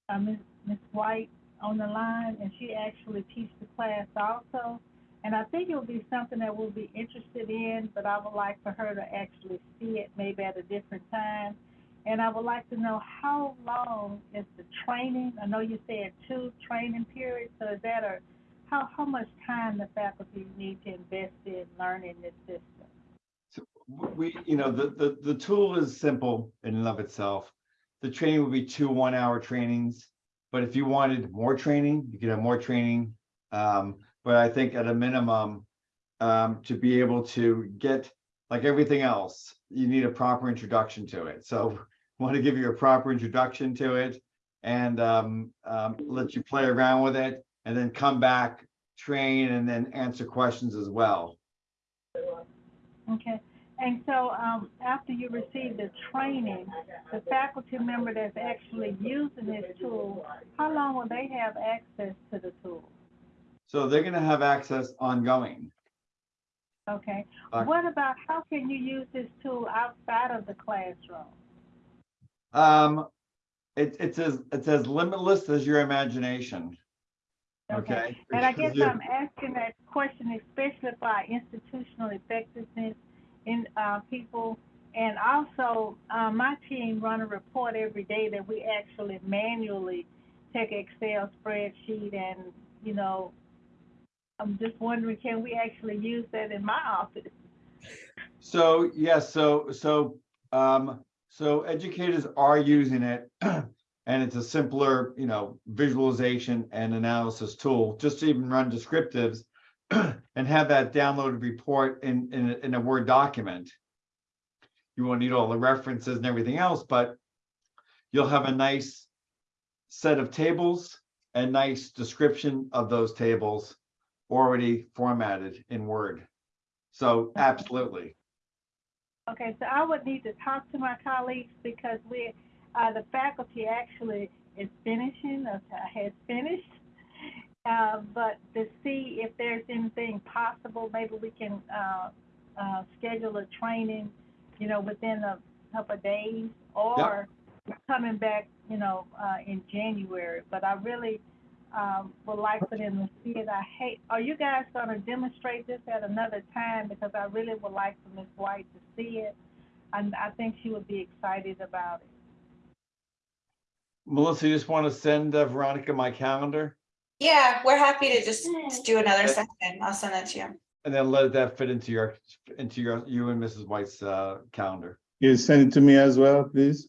uh, Ms. Ms. White on the line, and she actually teaches the class also. And I think it would be something that we'll be interested in, but I would like for her to actually see it maybe at a different time. And I would like to know how long is the training? I know you said two training periods, so is that a, how, how much time the faculty need to invest in learning this system? So We, you know, the, the, the tool is simple in and of itself. The training would be two one-hour trainings. But if you wanted more training, you could have more training. Um, but I think at a minimum, um, to be able to get, like everything else, you need a proper introduction to it. So want to give you a proper introduction to it and, um, um, let you play around with it and then come back, train and then answer questions as well. Okay, and so, um, after you receive the training, the faculty member that's actually using this tool, how long will they have access to the tool? So they're gonna have access ongoing. Okay, Uh, what about, how can you use this tool outside of the classroom? Um, it, it's as, it's as limitless as your imagination. Okay? And I guess I'm asking that question especially our institutional effectiveness in, uh, people. And also, uh, my team run a report every day that we actually manually take Excel spreadsheet and, you know, I'm just wondering, can we actually use that in my office? So, yes, so, so, um, so educators are using it. And it's a simpler, you know, visualization and analysis tool, just to even run descriptives. And have that downloaded report in, in, a- in a Word document. You won't need all the references and everything else, but you'll have a nice set of tables, a nice description of those tables already formatted in Word. So absolutely. Okay, so I would need to talk to my colleagues because we, uh, the faculty actually is finishing, or has finished. Uh, but to see if there's anything possible, maybe we can, uh, uh, schedule a training, you know, within a couple of days or coming back, you know, uh, in January. But I really, um, would like for them to see it. I hate, are you guys gonna demonstrate this at another time? Because I really would like for Miss White to see it. And I think she would be excited about it. Melissa, you just want to send uh, Veronica my calendar Yeah, we're happy to just do another Okay. session. I'll send that to you. and then let that fit into your, into your, you and Mrs. White's uh, calendar. You send it to me as well, please.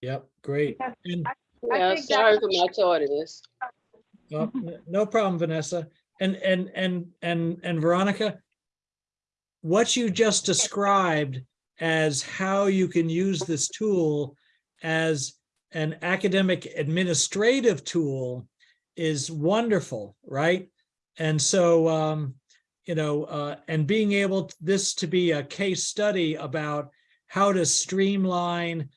Yep, great. Because And I Yeah, sorry for my tardiness. Oh, No problem, Vanessa. And, and, and, and, and Veronica, what you just described as how you can use this tool as an academic administrative tool is wonderful, right? And so, um, you know, uh, and being able, t- this to be a case study about how to streamline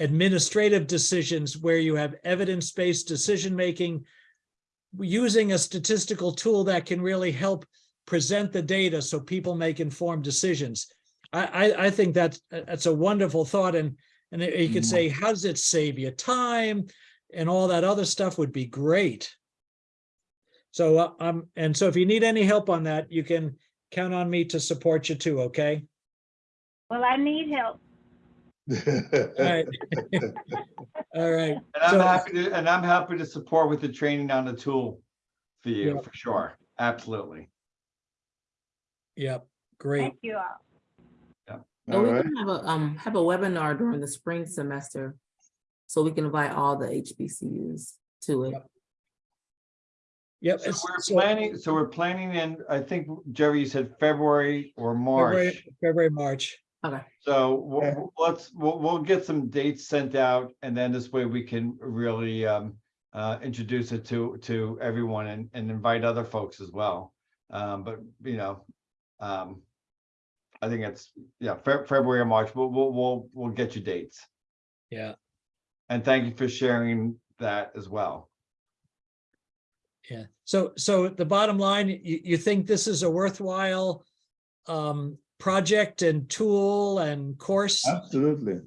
administrative decisions where you have evidence-based decision-making using a statistical tool that can really help present the data so people make informed decisions. I, I, I think that's, that's a wonderful thought and, and you could Mm. say, how does it save you time? And all that other stuff would be great. So, uh, um, and so if you need any help on that, you can count on me to support you too, okay? Well, I need help. All right. All right, And I'm So- happy to, and I'm happy to support with the training on the tool for you, Yeah. for sure. Absolutely. yep, great. Thank you all. And All we right, can have a, um, have a webinar during the spring semester. So we can invite all the HBCUs to it. Yep. Yep. So it's- we're planning, so we're planning in, I think Jerry, you said February or February, March. February, March. Okay, So we'll- Yeah. we'll- let's, we'll, we'll get some dates sent out and then this way we can really um, uh, introduce it to, to everyone and, and invite other folks as well. Um, but, you know, um, I think it's, yeah, Fe- February or March, we'll, we'll, we'll, we'll get you dates. Yeah, And thank you for sharing that as well. yeah. So, so the bottom line, you, you think this is a worthwhile um, project and tool and course? absolutely.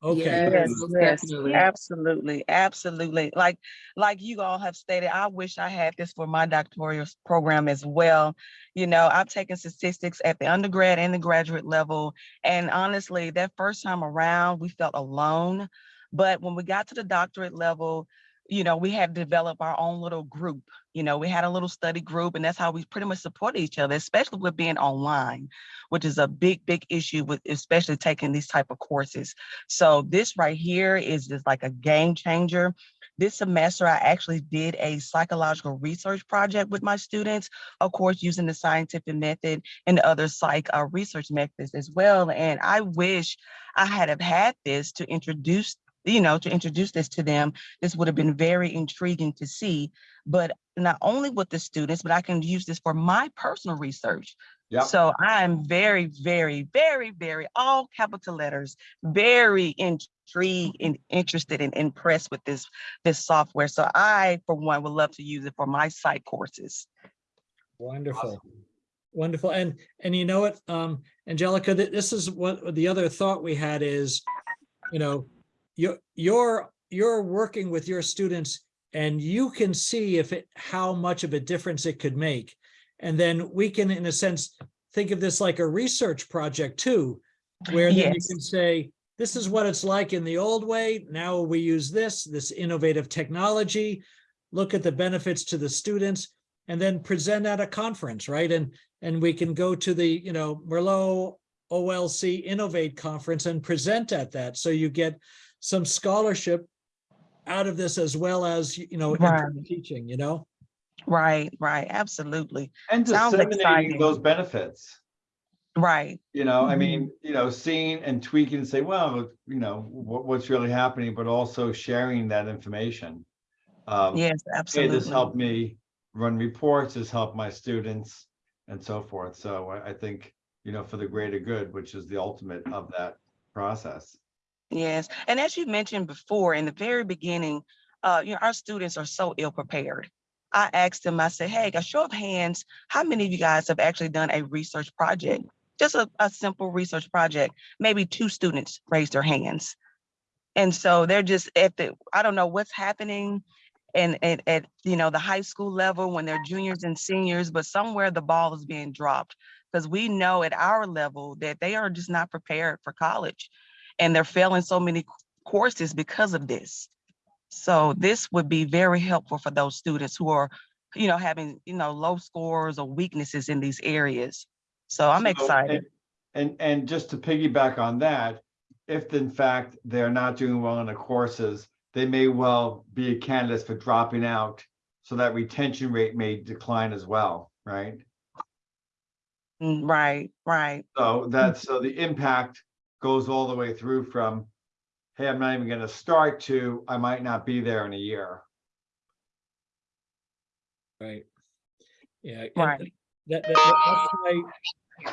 Okay, Yes, Yes, most absolutely, absolutely. Like, like you all have stated, I wish I had this for my doctoral program as well. You know, I've taken statistics at the undergrad and the graduate level. And honestly, that first time around, we felt alone. But when we got to the doctorate level, you know, we had to develop our own little group. You know, we had a little study group and that's how we pretty much support each other, especially with being online, which is a big, big issue with especially taking these type of courses. So this right here is just like a game changer. This semester, I actually did a psychological research project with my students, of course, using the scientific method and other psych uh, research methods as well. And I wish I had have had this to introduce, you know, to introduce this to them. This would have been very intriguing to see, but not only with the students, but I can use this for my personal research. Yep. So I'm very, very, very, very, all capital letters, very intrigued and interested and impressed with this, this software. So I, for one, would love to use it for my site courses. wonderful. Wonderful. And, and you know what, um, Angelica, th- this is what the other thought we had is, you know, you're, you're, you're working with your students and you can see if it, how much of a difference it could make. And then we can, in a sense, think of this like a research project too, where then you can say, this is what it's like in the old way. Now we use this, this innovative technology. Look at the benefits to the students and then present at a conference, right? And, and we can go to the, you know, Merlot OLC Innovate Conference and present at that. So you get some scholarship out of this as well as, you know, Right. teaching, you know? Right, right, absolutely. And Sounds disseminating exciting. those benefits. Right, You know, I Mhm. mean, you know, seeing and tweaking, and say, well, you know, what, what's really happening, but also sharing that information. Um, yes, hey, this helped me run reports, this helped my students and so forth. So I, I think, you know, for the greater good, which is the ultimate of that process. Yes, and as you mentioned before, in the very beginning, uh, you know, our students are so ill prepared. I asked them, I said, hey, a show of hands, how many of you guys have actually done a research project? Just a, a simple research project. Maybe two students raised their hands. And so they're just at the, I don't know what's happening and at, at, you know, the high school level when they're juniors and seniors, but somewhere the ball is being dropped. Because we know at our level that they are just not prepared for college and they're failing so many courses because of this. So this would be very helpful for those students who are, you know, having, you know, low scores or weaknesses in these areas. So I'm So, excited. And, and, and just to piggyback on that, if in fact they're not doing well in the courses, they may well be a candidate for dropping out. So that retention rate may decline as well, right? Mm, Right, right. So that's, so the impact goes all the way through from, hey, I'm not even gonna start to, I might not be there in a year. Right. Yeah. and Right. that, that- that's my,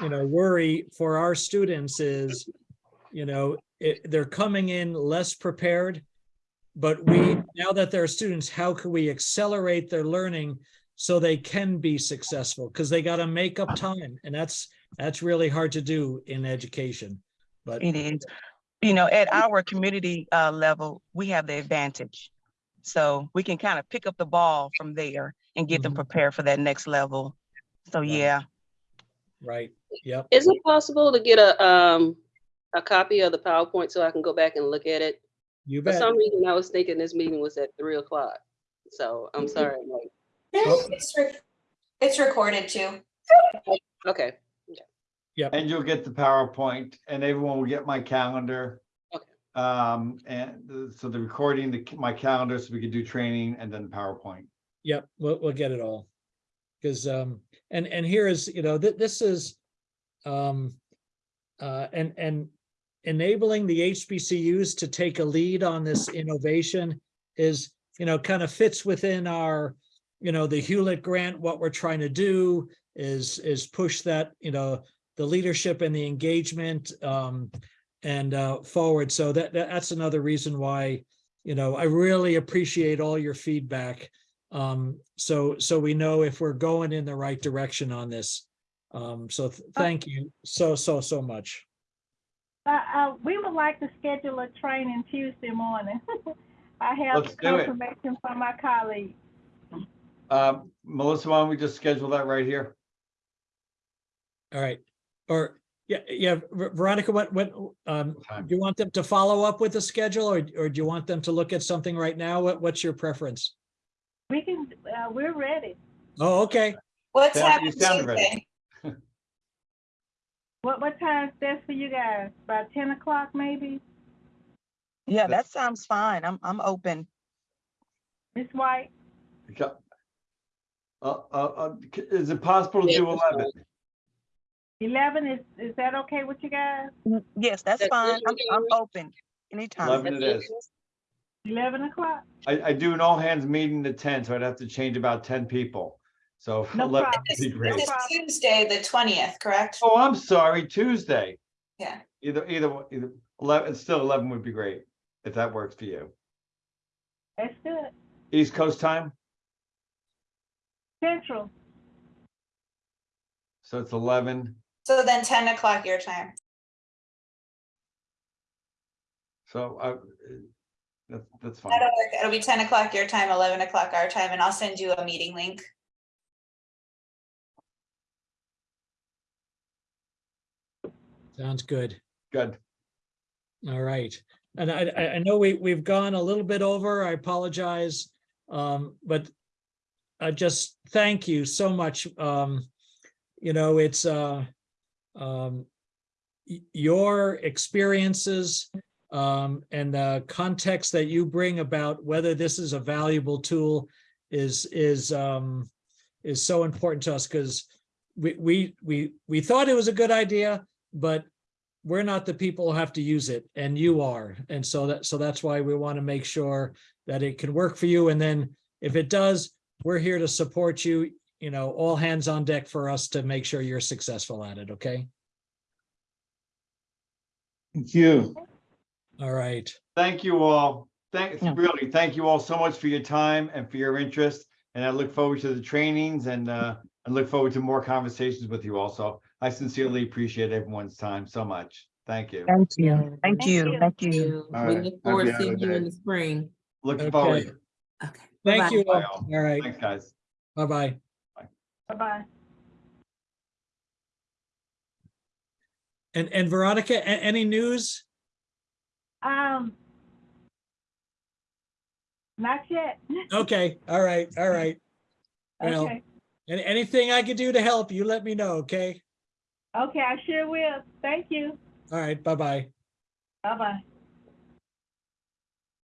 you know, worry for our students is, you know, it, they're coming in less prepared. But we, now that they're students, how can we accelerate their learning so they can be successful? Because they got to make up time and that's, that's really hard to do in education. But It is. You know, at our community uh level, we have the advantage. So we can kind of pick up the ball from there and get them Mhm. prepared for that next level. So Right. yeah, Right, yep. Is it possible to get a, um, a copy of the PowerPoint so I can go back and look at it? You bet. For some reason, I was thinking this meeting was at three o'clock. So I'm sorry, I'm like, It's, rec- it's recorded too. okay, And you'll get the PowerPoint and everyone will get my calendar. Okay. Um, and so the recording, the, my calendar, so we can do training and then PowerPoint. Yep, we'll, we'll get it all. Because, um, and, and here is, you know, that this is, um, uh, and, and enabling the HBCUs to take a lead on this innovation is, you know, kind of fits within our, you know, the Hewlett grant, what we're trying to do is, is push that, you know, the leadership and the engagement, um, and, uh, forward. So that, that- that's another reason why, you know, I really appreciate all your feedback. Um, so, so we know if we're going in the right direction on this. Um, so th- thank you so, so, so much. Uh, uh, we would like to schedule a training Tuesday morning. I have Let's confirmation from my colleague. Um, Melissa, why don't we just schedule that right here? All right. Or, yeah, yeah, Veronica, what, what, um, do you want them to follow up with the schedule or, or do you want them to look at something right now? What, what's your preference? We can, uh, we're ready. Oh, okay. What Sound- time you on sounded ready. Tuesday? What, what time's best for you guys? About ten o'clock maybe? yeah, That's- that sounds fine. I'm, I'm open. Miss White? Okay. Uh, uh, uh, c- is it possible to do eleven? Eleven, is, is that okay with you guys? Mm, Yes, that's That's fine. I'm, I'm Gary. open anytime. Eleven it is. Eleven o'clock? I, I do an all hands meeting at ten, so I'd have to change about ten people. So No eleven problem. would be great. this Tuesday, the twentieth, correct? Oh, I'm sorry, Tuesday. Yeah. Either, either, one- either, eleven, still eleven would be great, if that works for you. That's good. East Coast time, Central, so it's eleven, So then ten o'clock your time. so I, that's, that's fine. That'll work. It'll be ten o'clock your time, eleven o'clock our time, and I'll send you a meeting link. Sounds good. Good. All right. And I, I, I know we, we've gone a little bit over. I apologize. Um, but I just thank you so much. Um, you know, it's, uh, um, your experiences, um, and the context that you bring about whether this is a valuable tool is, is, um, is so important to us because we, we, we, we thought it was a good idea, but we're not the people who have to use it and you are. And so that, so that's why we want to make sure that it can work for you. And then if it does, we're here to support you, you know, all hands on deck for us to make sure you're successful at it. Okay. Thank you. All right. Thank you all. Thank, Yeah. really, thank you all so much for your time and for your interest. And I look forward to the trainings and, uh, I look forward to more conversations with you also. I sincerely appreciate everyone's time so much. Thank you. Thank you. Thank Thank you. you. Thank you. You- All We right. look forward Happy to seeing you in holiday. the spring. Looking Okay. forward. Okay. Thank bye-bye. you. Bye all. all. All right. Thanks, guys. Bye-bye. Bye-bye. And, and Veronica, any news? Um. Not yet. Okay. All right. All right. Well, Okay, any, anything I could do to help, you let me know. Okay. okay, I sure will. Thank you. All right. Bye-bye. Bye-bye.